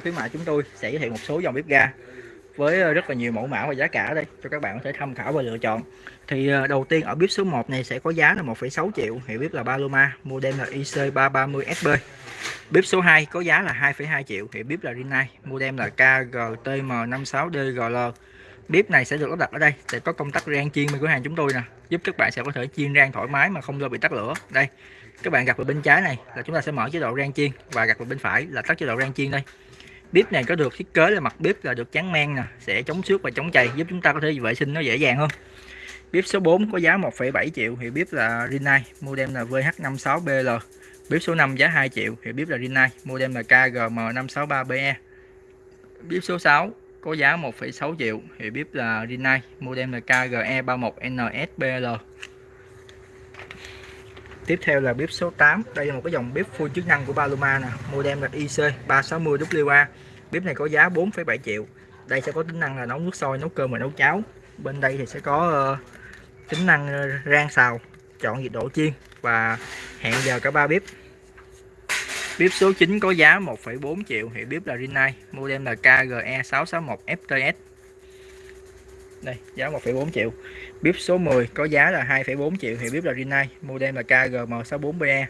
khuyến mại chúng tôi sẽ giới thiệu một số dòng bếp ga với ờ, rất là nhiều mẫu mã và giá cả đây cho các bạn có thể tham khảo và lựa chọn. Thì ờ, đầu tiên ở bếp số 1 này sẽ có giá là 1,6 triệu hiệu bếp là Paloma model là IC330SB bếp số 2 có giá là 2,2 triệu hiệu bếp là Rinnai model là KGTM56DGL bếp này sẽ được lắp đặt ở đây sẽ có công tắc rang chiên bên cửa hàng chúng tôi nè. Giúp các bạn sẽ có thể chiên rang thoải mái mà không lo bị tắt lửa. Đây các bạn gặp ở bên trái này là chúng ta sẽ mở chế độ rang chiên và gặp ở bên phải là tắt chế độ rang chiên đây bếp này có được thiết kế là mặt bếp là được trắng men nè sẽ chống xước và chống chày giúp chúng ta có thể vệ sinh nó dễ dàng hơn. Bếp số 4 có giá 1,7 triệu thì bếp là Rinnai model là VH56BL bếp số 5 giá 2 triệu thì bếp là Rinnai model là KGM563BE bếp số 6 có giá 1,6 triệu thì bếp là Rinnai model là KGE31NSBL Tiếp theo là bếp số 8 Đây là một cái dòng bếp full chức năng của Paloma nè. Model là IC360WA Bếp này có giá 4,7 triệu. Đây sẽ có tính năng là nấu nước sôi, nấu cơm và nấu cháo. Bên đây thì sẽ có uh, tính năng ờ, rang xào Chọn nhiệt độ chiên Và hẹn giờ cả ba bếp. Bếp số 9 có giá 1,4 triệu. Hiệu bếp là Rinnai. Model là KGE661FTS đây giá 1,4 triệu. Bếp số 10 có giá là 2,4 triệu hiệu bếp là Rinnai. Model là KGM64BE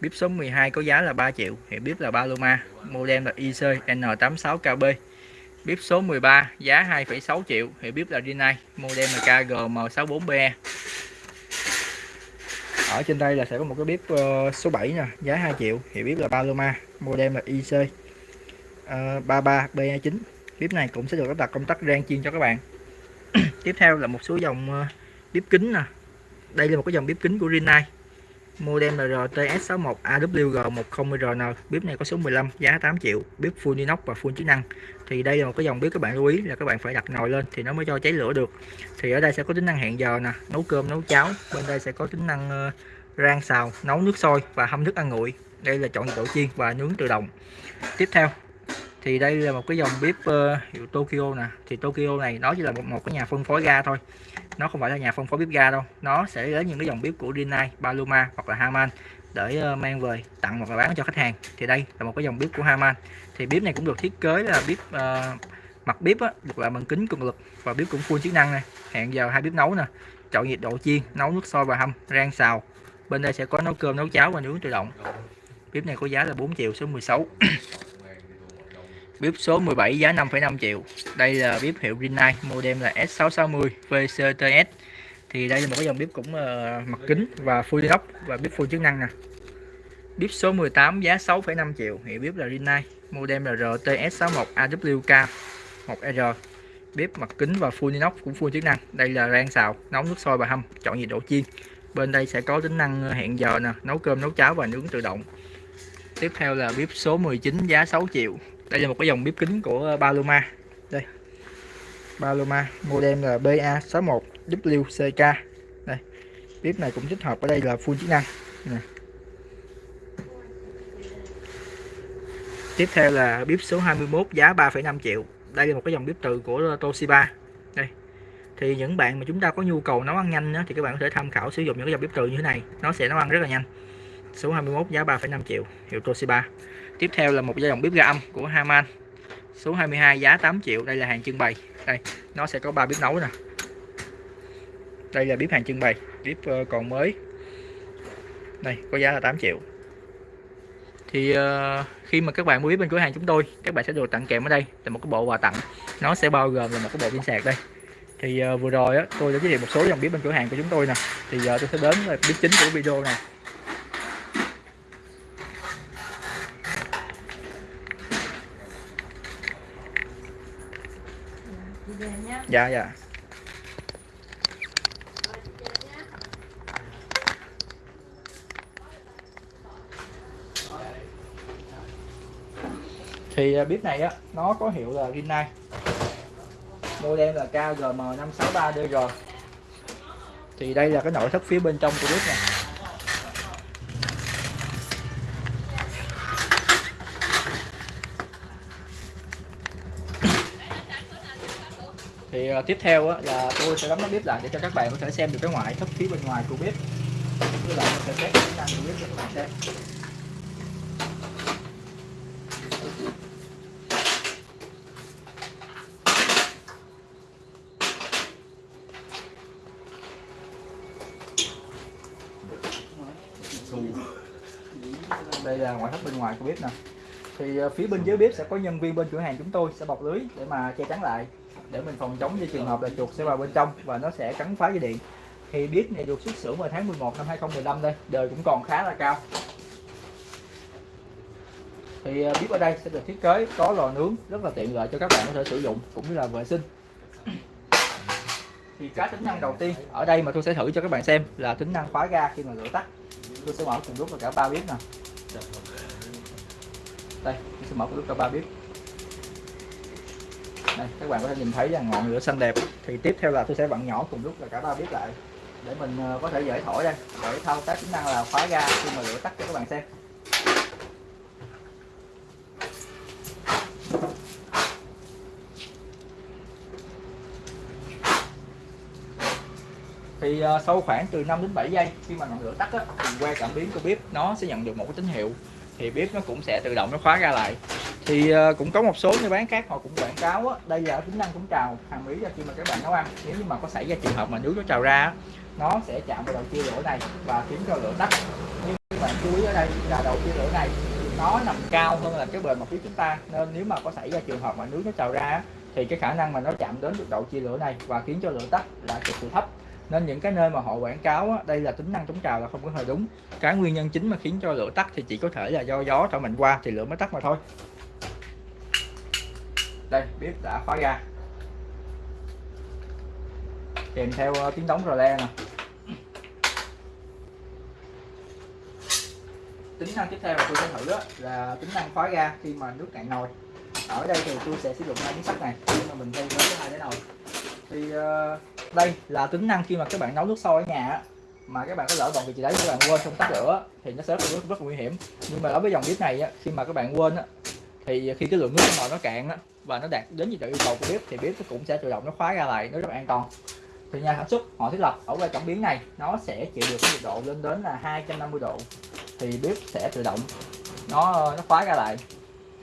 bếp số 12 có giá là 3 triệu hiệu bếp là Paloma. Model là IC N86KB bếp số 13 giá 2,6 triệu hiệu bếp là Rinnai. Model là KGM64BE ở trên đây là sẽ có một cái bếp ờ, số 7 nè giá 2 triệu hiệu bếp là Paloma. Model là IC uh, 33BE9 bếp này cũng sẽ được lắp đặt công tắc rang chiên cho các bạn. tiếp theo là một số dòng ờ, bếp kính nè. Đây là một cái dòng bếp kính của Rinnai. Model là RTS61 AWG10RN bếp này có số 15 giá 8 triệu. Bếp full inox và full chức năng. Thì đây là một cái dòng bếp các bạn lưu ý là các bạn phải đặt nồi lên thì nó mới cho cháy lửa được. Thì ở đây sẽ có tính năng hẹn giờ nè, nấu cơm, nấu cháo. Bên đây sẽ có tính năng ờ, rang xào, nấu nước sôi và hâm thức ăn nguội. Đây là chọn nhiệt độ chiên và nướng tự động. Tiếp theo thì đây là một cái dòng bếp uh, hiệu Tokyo nè. Thì Tokyo này nó chỉ là một, một cái nhà phân phối ga thôi. Nó không phải là nhà phân phối bếp ga đâu. Nó sẽ lấy những cái dòng bếp của Rinnai, Paloma hoặc là Haman để uh, mang về tặng hoặc là bán cho khách hàng. Thì đây là một cái dòng bếp của Haman thì bếp này cũng được thiết kế là bếp uh, mặt bếp á, được làm bằng kính cường lực và bếp cũng full chức năng này hẹn giờ hai bếp nấu nè. Chọn nhiệt độ chiên nấu nước sôi và hâm rang xào. Bên đây sẽ có nấu cơm nấu cháo và nướng tự động. Bếp này có giá là 4 triệu số 16 Bếp số 17 giá 5,5 triệu. Đây là bếp hiệu Rinnai, model là S660 VCTS. Thì đây là một cái dòng bếp cũng uh, mặt kính và full inox và bếp full chức năng nè. Bếp số 18 giá 6,5 triệu, hiệu bếp là Rinnai, model là RTS61 AWK 1R. Bếp mặt kính và full inox cũng full chức năng. Đây là rang xào, nấu nước sôi và hâm, chọn nhiệt độ chiên. Bên đây sẽ có tính năng ờ, hẹn giờ nè, nấu cơm, nấu cháo và nướng tự động. Tiếp theo là bếp số 19 giá 6 triệu đây là một cái dòng bếp kính của Paloma. Đây. Paloma model là BA61WCK đây. Bếp này cũng tích hợp ở đây là full chức năng. Này. tiếp theo là bếp số 21 giá 3,5 triệu. Đây là một cái dòng bếp từ của Toshiba. Đây. Thì những bạn mà chúng ta có nhu cầu nấu ăn nhanh đó, thì các bạn có thể tham khảo sử dụng những cái dòng bếp từ như thế này. Nó sẽ nấu ăn rất là nhanh. Số 21 giá 3,5 triệu. Hiệu Toshiba tiếp theo là một dòng bếp ga âm của Haman. Số 22 giá 8 triệu đây là hàng trưng bày. Đây nó sẽ có ba bếp nấu nè. Đây là bếp hàng trưng bày bếp ờ, còn mới. Đây có giá là 8 triệu. Thì uh, khi mà các bạn mua bếp bên cửa hàng chúng tôi các bạn sẽ được tặng kèm ở đây là một cái bộ quà tặng. Nó sẽ bao gồm là một cái bộ pin sạc đây. Thì uh, vừa rồi á, tôi đã giới thiệu một số dòng bếp bên cửa hàng của chúng tôi nè. Thì giờ tôi sẽ đến là bếp chính của video này. Dạ. Dạ thì à, bếp này á nó có hiệu là Rinnai model là KGM563DG thì đây là cái nội thất phía bên trong của bếp này thì uh, tiếp theo á, là tôi sẽ đóng nắp bếp lại để cho các bạn có thể xem được cái ngoại thất phía bên ngoài của bếp. Với lại sẽ test chức năng của bếp cho các bạn xem. Đây là ngoại thất bên ngoài của bếp nè. Thì ờ, phía bên dưới bếp sẽ có nhân viên bên cửa hàng chúng tôi sẽ bọc lưới để mà che chắn lại để mình phòng chống cho trường hợp là chuột sẽ vào bên trong và nó sẽ cắn phá dây điện. Thì bếp này được xuất xưởng vào tháng 11 năm 2015 đây, đời cũng còn khá là cao. Thì à, bếp ở đây sẽ được thiết kế có lò nướng rất là tiện lợi cho các bạn có thể sử dụng cũng như là vệ sinh. Thì cái tính năng đầu tiên ở đây mà tôi sẽ thử cho các bạn xem là tính năng khóa ga khi mà lửa tắt. Tôi sẽ mở cùng lúc là cả ba bếp nè. Đây, tôi sẽ mở cùng lúc cả ba bếp đây các bạn có thể nhìn thấy là ngọn lửa xanh đẹp. Thì tiếp theo là tôi sẽ vặn nhỏ cùng lúc là cả ba bếp lại. Để mình ờ, có thể dễ thổi đây để thao tác tính năng là khóa ga khi mà lửa tắt cho các bạn xem. Thì uh, sau khoảng từ 5 đến 7 giây khi mà ngọn lửa tắt á, thì que cảm biến của bếp nó sẽ nhận được một cái tín hiệu. Thì bếp nó cũng sẽ tự động nó khóa ra lại thì uh, cũng có một số người bán khác họ cũng quảng cáo á, đây là tính năng cũng trào hàng mỹ ra khi mà các bạn nấu ăn. Nếu như mà có xảy ra trường hợp mà nước nó trào ra nó sẽ chạm vào đầu chia lửa này và khiến cho lửa tắt. Nhưng các bạn chú ý ở đây là đầu chia lửa này nó nằm cao hơn là cái bề mặt phía chúng ta nên nếu mà có xảy ra trường hợp mà nước nó trào ra thì cái khả năng mà nó chạm đến được đầu chia lửa này và khiến cho lửa tắt là cực kỳ thấp. Nên những cái nơi mà họ quảng cáo á, đây là tính năng chống trào là không có hề đúng. Cái nguyên nhân chính mà khiến cho lửa tắt thì chỉ có thể là do gió thổi mạnh qua thì lửa mới tắt mà thôi đây bếp đã khóa ra kèm theo uh, tiếng đóng rò le nè. Tính năng tiếp theo mà tôi sẽ thử đó là tính năng khóa ga khi mà nước cạn nồi. Ở đây thì tôi sẽ sử dụng hai miếng sắt này để mà mình thay với hai cái nồi. Thì uh, đây là tính năng khi mà các bạn nấu nước sôi ở nhà mà các bạn có lỡ bận vị trí đấy các bạn quên không tắt lửa thì nó sẽ rất, rất, rất nguy hiểm. Nhưng mà đối với dòng bếp này khi mà các bạn quên á, thì khi cái lượng nước trong nồi nó cạn á, và nó đạt đến nhiệt độ yêu cầu của bếp thì bếp nó cũng sẽ tự động nó khóa ra lại nó rất an toàn. Thì nhà sản xuất họ thiết lập ở quay cảm biến này nó sẽ chịu được cái nhiệt độ lên đến là 250 độ. Thì bếp sẽ tự động nó nó khóa ra lại.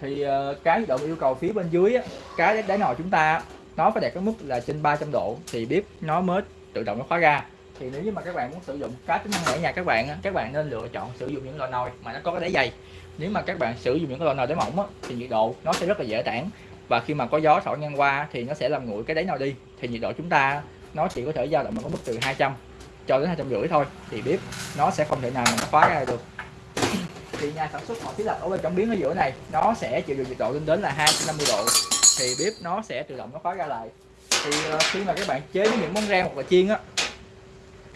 Thì ờ, cái nhiệt độ yêu cầu phía bên dưới á, cái đáy nồi chúng ta nó phải đạt cái mức là trên 300 độ thì bếp nó mới tự động nó khóa ra. Thì nếu như mà các bạn muốn sử dụng cá tính năng ở nhà các bạn các bạn nên lựa chọn sử dụng những loại nồi mà nó có cái đáy dày nếu mà các bạn sử dụng những cái loại nồi đáy mỏng thì nhiệt độ nó sẽ rất là dễ tản. Và khi mà có gió thổi ngang qua thì nó sẽ làm nguội cái đáy nồi đi thì nhiệt độ chúng ta nó chỉ có thể dao động ở mức từ 200 cho đến hai trăm rưỡi thôi. Thì bếp nó sẽ không thể nào mà nó khóa ra được. Thì nhà sản xuất họ thiết lập ở bên trong biến ở giữa này nó sẽ chịu được nhiệt độ lên đến là 250 độ. Thì bếp nó sẽ tự động nó khóa ra lại. Thì ờ, khi mà các bạn chế những món rang hoặc là chiên á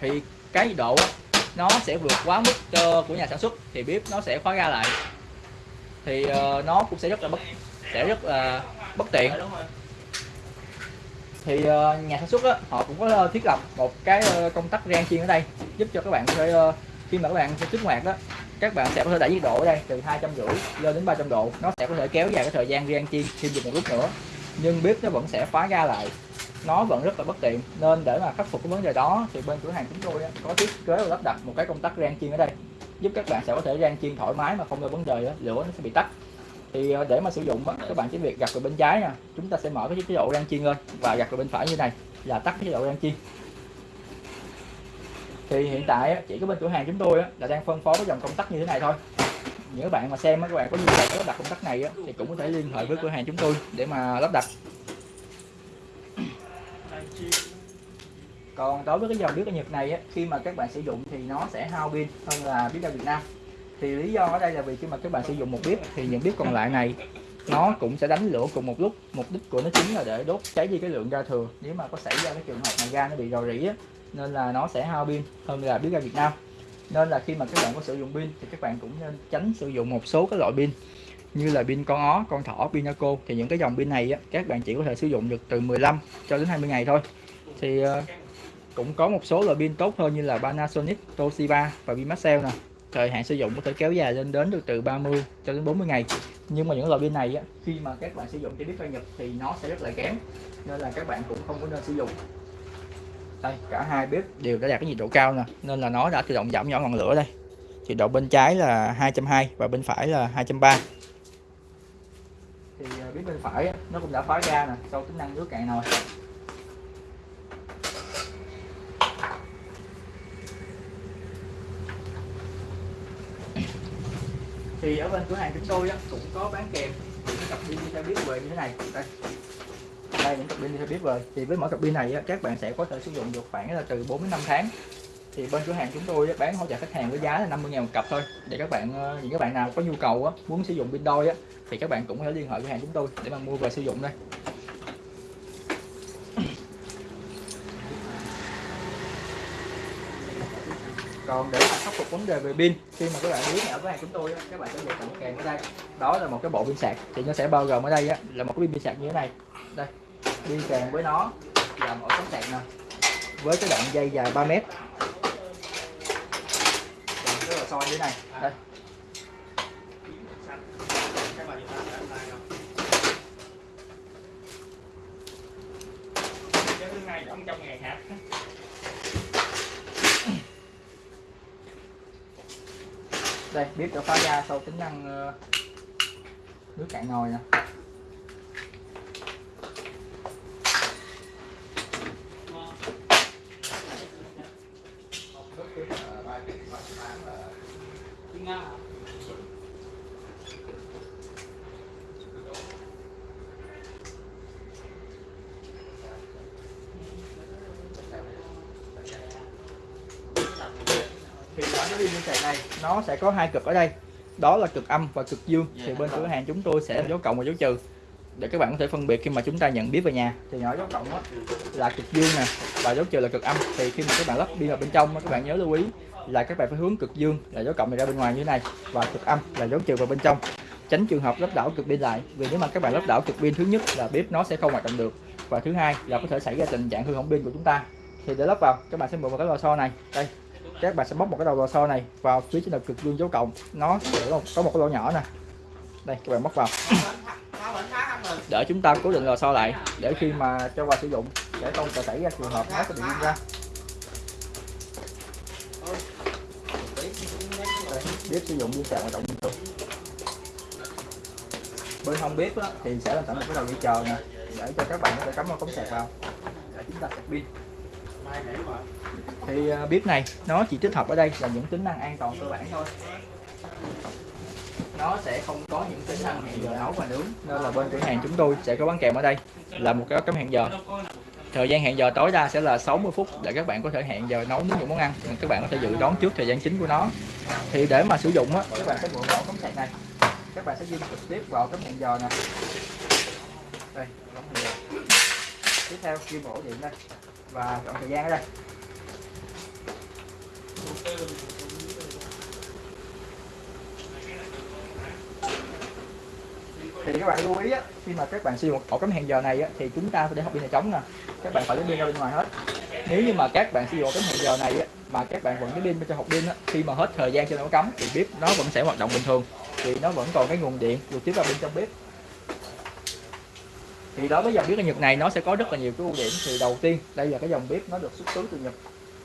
thì cái nhiệt độ á, nó sẽ vượt quá mức uh, của nhà sản xuất thì bếp nó sẽ khóa ra lại. Thì uh, nó cũng sẽ rất là bất sẽ rất là bất tiện. Thì uh, nhà sản xuất đó họ cũng có thiết lập một cái uh, công tắc rang chiên ở đây giúp cho các bạn có thể uh, khi mà các bạn kích hoạt đó các bạn sẽ có thể đẩy nhiệt độ ở đây từ hai trăm rưỡi lên đến 300 độ. Nó sẽ có thể kéo dài cái thời gian rang chiên thêm được một lúc nữa nhưng bếp nó vẫn sẽ khóa ra lại nó vẫn rất là bất tiện. Nên để mà khắc phục cái vấn đề đó thì bên cửa hàng chúng tôi có thiết kế và lắp đặt một cái công tắc rang chiên ở đây. Giúp các bạn sẽ có thể rang chiên thoải mái mà không có vấn đề đó, lửa nó sẽ bị tắt. Thì ờ, để mà sử dụng các bạn chỉ việc gạt vào bên trái nha. Chúng ta sẽ mở cái chế độ rang chiên lên và gạt vào bên phải như này là tắt cái chế độ rang chiên. Thì hiện tại chỉ có bên cửa hàng chúng tôi là đang phân phối cái dòng công tắc như thế này thôi. Những các bạn mà xem các bạn có nhu cầu lắp đặt công tắc này thì cũng có thể liên hệ với cửa hàng chúng tôi để mà lắp đặt. Còn đối với cái dòng bếp ở Nhật này á khi mà các bạn sử dụng thì nó sẽ hao pin hơn là bếp ga Việt Nam. Thì lý do ở đây là vì khi mà các bạn sử dụng một bếp thì những bếp còn lại này nó cũng sẽ đánh lửa cùng một lúc mục đích của nó chính là để đốt cháy đi cái lượng ga thừa. Nếu mà có xảy ra cái trường hợp mà ga nó bị rò rỉ á, nên là nó sẽ hao pin hơn là bếp ga Việt Nam. Nên là khi mà các bạn có sử dụng pin thì các bạn cũng nên tránh sử dụng một số cái loại pin như là pin con ó, con thỏ, pin Naco. Thì những cái dòng pin này á, các bạn chỉ có thể sử dụng được từ 15 cho đến 20 ngày thôi. Thì uh, cũng có một số loại pin tốt hơn như là Panasonic, Toshiba và pin Maxell nè. Thời hạn sử dụng có thể kéo dài lên đến được từ 30 cho đến 40 ngày. Nhưng mà những loại pin này á, khi mà các bạn sử dụng cho bếp ga Nhật thì nó sẽ rất là kém nên là các bạn cũng không có nên sử dụng. Đây cả hai bếp đều đã đạt cái nhiệt độ cao nè nên là nó đã tự động giảm nhỏ ngọn lửa đây. Nhiệt độ bên trái là 220 và bên phải là 230 thì à, bếp bên phải nó cũng đã khóa ra nè sau tính năng nước cạn nồi. Thì ở bên cửa hàng chúng tôi á, cũng có bán kèm. Những cặp pin đi theo biết về như thế này. Đây. Đây những cặp pin đi theo biết về. Thì với mỗi cặp pin này á, các bạn sẽ có thể sử dụng được khoảng là từ 4 đến 5 tháng. Thì bên cửa hàng chúng tôi á, bán hỗ trợ khách hàng với giá là 50 000 một cặp thôi. Để các bạn ờ, những các bạn nào có nhu cầu á, muốn sử dụng pin đôi á, thì các bạn cũng có thể liên hệ cửa hàng chúng tôi để mà mua về sử dụng đây. Còn để mà khắc phục vấn đề về pin khi mà các bạn biết ở với hàng chúng tôi các bạn sẽ được tặng kèm ở đây. Đó là một cái bộ pin sạc thì nó sẽ bao gồm ở đây á, là một cái pin sạc như thế này. Đây đi kèm với nó là một tấm sạc nè với cái đoạn dây dài 3 mét. Rất là soi như thế này đây. Trong ngày hả đây bếp đã phá ra sau tính năng ờ, nước cạn nồi nè. Pin sạc này nó sẽ có hai cực ở đây. Đó là cực âm và cực dương. Thì bên cửa hàng chúng tôi sẽ dấu cộng và dấu trừ. Để các bạn có thể phân biệt khi mà chúng ta nhận biết về nhà. Thì nhỏ dấu cộng đó là cực dương nè và dấu trừ là cực âm. Thì khi mà các bạn lắp pin vào bên trong các bạn nhớ lưu ý là các bạn phải hướng cực dương là dấu cộng này ra bên ngoài như thế này và cực âm là dấu trừ vào bên trong. Tránh trường hợp lắp đảo cực pin lại vì nếu mà các bạn lắp đảo cực pin thứ nhất là bếp nó sẽ không hoạt động được và thứ hai là có thể xảy ra tình trạng hư hỏng pin của chúng ta. Thì để lắp vào các bạn sẽ mượn vào cái lò xo này. Đây các bạn sẽ bóc một cái đầu lò xo này vào phía trên đầu cực dương dấu cộng. Nó sẽ có một cái lỗ nhỏ nè. Đây các bạn bóc vào. Để chúng ta cố định lò xo lại để khi mà cho vào sử dụng để không xảy ra trường hợp nó sẽ bị ra. Đây, bếp sử dụng pin sạc hoạt động liên tục bên hông bếp thì sẽ làm sẵn một cái đầu dây chờ nè để cho các bạn có thể cắm một cống sạc vào. Để chúng ta sạc pin thì à, bếp này, nó chỉ tích hợp ở đây là những tính năng an toàn cơ bản thôi. Nó sẽ không có những tính năng hẹn giờ nấu và nướng, nên là bên cửa hàng chúng tôi sẽ có bán kèm ở đây là một cái cắm hẹn giờ. Thời gian hẹn giờ tối đa sẽ là 60 phút để các bạn có thể hẹn giờ nấu nướng những món ăn các bạn có thể dự đoán trước thời gian chính của nó. Thì để mà sử dụng á, các bạn sẽ mượn vào cấm sạc này. Các bạn sẽ di trực tiếp vào cắm hẹn giờ nè. Đây tiếp theo kim ổ điện đây và chọn thời gian ở đây. Thì các bạn lưu ý á, khi mà các bạn sử dụng ổ cắm hẹn giờ này á, thì chúng ta phải để học pin này trống nè. Các bạn phải lấy pin ra bên ngoài hết. Nếu như mà các bạn sử dụng ổ cắm hẹn giờ này á, mà các bạn vẫn cái pin bên trong hộp pin á, khi mà hết thời gian cho nó cắm thì bếp nó vẫn sẽ hoạt động bình thường. Thì nó vẫn còn cái nguồn điện được tiếp vào bên trong bếp thì đối với dòng bếp Nhật này nó sẽ có rất là nhiều cái ưu điểm. Thì đầu tiên đây là cái dòng bếp nó được xuất xứ từ Nhật.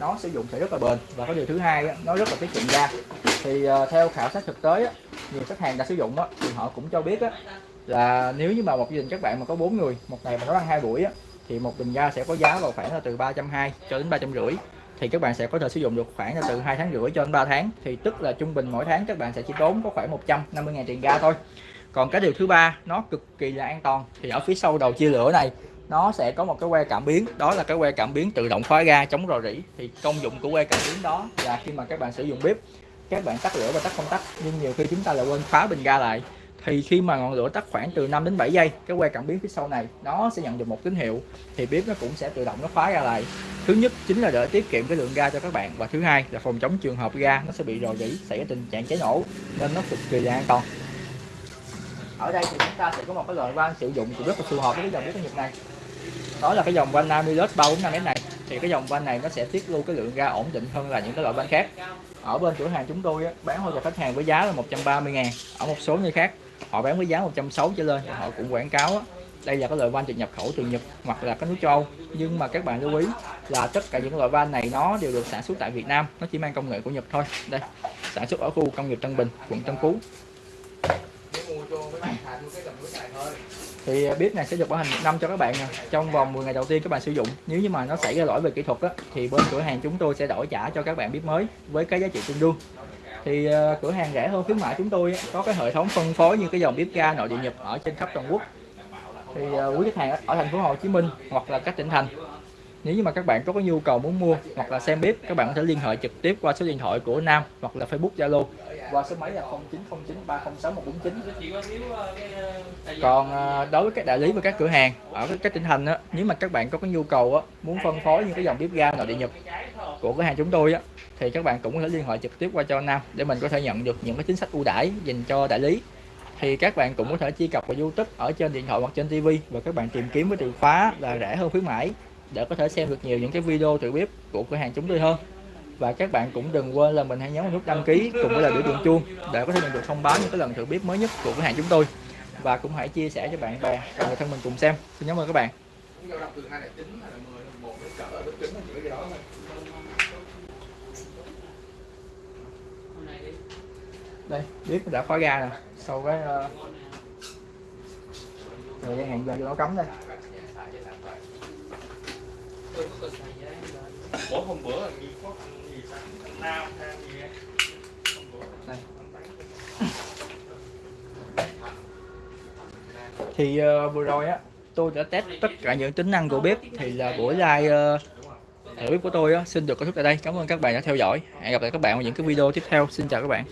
Nó sử dụng sẽ rất là bền. Và có điều thứ hai nó rất là tiết kiệm ga. Thì uh, theo khảo sát thực tế nhiều khách hàng đã sử dụng á thì họ cũng cho biết á, là nếu như mà một gia đình các bạn mà có bốn người một ngày mà nấu ăn hai buổi á, thì một bình ga sẽ có giá vào khoảng là từ 320 cho đến ba trăm rưỡi. Thì các bạn sẽ có thể sử dụng được khoảng là từ hai tháng rưỡi cho đến 3 tháng. Thì tức là trung bình mỗi tháng các bạn sẽ chỉ tốn có khoảng 150 ngàn tiền ga thôi còn cái điều thứ ba, nó cực kỳ là an toàn. Thì ở phía sau đầu chia lửa này, nó sẽ có một cái que cảm biến. Đó là cái que cảm biến tự động khóa ga chống rò rỉ. Thì công dụng của que cảm biến đó là khi mà các bạn sử dụng bếp, các bạn tắt lửa và tắt công tắc. Nhưng nhiều khi chúng ta lại quên khóa bình ga lại. Thì khi mà ngọn lửa tắt khoảng từ 5 đến 7 giây, cái que cảm biến phía sau này, nó sẽ nhận được một tín hiệu. Thì bếp nó cũng sẽ tự động nó khóa ra lại. Thứ nhất chính là để tiết kiệm cái lượng ga cho các bạn. Và thứ hai là phòng chống trường hợp ga nó sẽ bị rò rỉ, xảy ra tình trạng cháy nổ. Nên nó cực kỳ là an toàn ở đây thì chúng ta sẽ có một cái loại van sử dụng cũng rất là phù hợp với cái dòng bếp nhiệt này. Đó là cái dòng van Namilus 345 này. Thì cái dòng van này nó sẽ tiết lưu cái lượng ga ổn định hơn là những cái loại van khác. Ở bên cửa hàng chúng tôi bán hoa cho khách hàng với giá là 130 ngàn. Ở một số nơi khác, họ bán với giá 160 trở lên họ cũng quảng cáo đây là cái loại van được nhập khẩu từ Nhật hoặc là các nước châu Âu. Nhưng mà các bạn lưu ý là tất cả những loại van này nó đều được sản xuất tại Việt Nam, nó chỉ mang công nghệ của Nhật thôi. Đây, sản xuất ở khu công nghiệp Tân Bình, quận Tân Phú thì à, bếp này sẽ được bảo hành một năm cho các bạn à. trong vòng 10 ngày đầu tiên các bạn sử dụng. Nếu như mà nó xảy ra lỗi về kỹ thuật á, thì bên cửa hàng chúng tôi sẽ đổi trả cho các bạn bếp mới với cái giá trị tương đương. Thì uh, cửa hàng rẻ hơn khuyến mại chúng tôi có cái hệ thống phân phối như cái dòng bếp ga nội địa nhập ở trên khắp toàn quốc. Thì uh, quý khách hàng ở thành phố Hồ Chí Minh hoặc là các tỉnh thành nếu như mà các bạn có cái nhu cầu muốn mua hoặc là xem bếp các bạn có thể liên hệ trực tiếp qua số điện thoại của Nam hoặc là Facebook Zalo. Qua số máy là 0909306149 còn à, đối với các đại lý và các cửa hàng, ở các tỉnh thành á, nếu mà các bạn có cái nhu cầu á, muốn phân phối những cái dòng bếp ga nội địa nhập của cửa hàng chúng tôi á, thì các bạn cũng có thể liên hệ trực tiếp qua cho Nam để mình có thể nhận được những cái chính sách ưu đãi dành cho đại lý. Thì các bạn cũng có thể truy cập vào YouTube ở trên điện thoại hoặc trên TV và các bạn tìm kiếm với từ khóa là rẻ hơn khuyến mãi để có thể xem được nhiều những cái video thử bếp của cửa hàng chúng tôi hơn. Và các bạn cũng đừng quên là mình hãy nhấn nút đăng ký cùng với là biểu tượng chuông để có thể nhận được thông báo những cái lần thử bếp mới nhất của cửa hàng chúng tôi. Và cũng hãy chia sẻ cho bạn bè và người thân mình cùng xem. Xin cảm ơn các bạn. Đây bếp đã khóa ga nè. Sau cái uh, thời gian hẹn giờ cho nó cấm đây. Ủa hôm bữa là gì có ăn gì Nam ăn gì? Hôm bữa. Đây. bán thì uh, vừa rồi á tôi đã test tất cả những tính năng của bếp. Thì là buổi live uh, thử bếp của tôi á xin được kết thúc tại đây. Cảm ơn các bạn đã theo dõi. Hẹn gặp lại các bạn ở những cái video tiếp theo. Xin chào các bạn